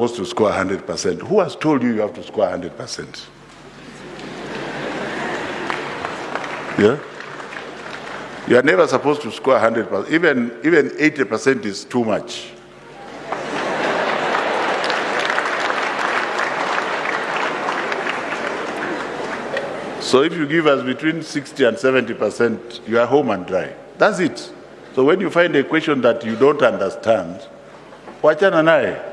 supposed to score 100%. Who has told you you have to score 100%? Yeah? You are never supposed to score 100%. Even, even 80% is too much. So if you give us between 60 and 70%, you are home and dry. That's it. So when you find a question that you don't understand, wachana naye.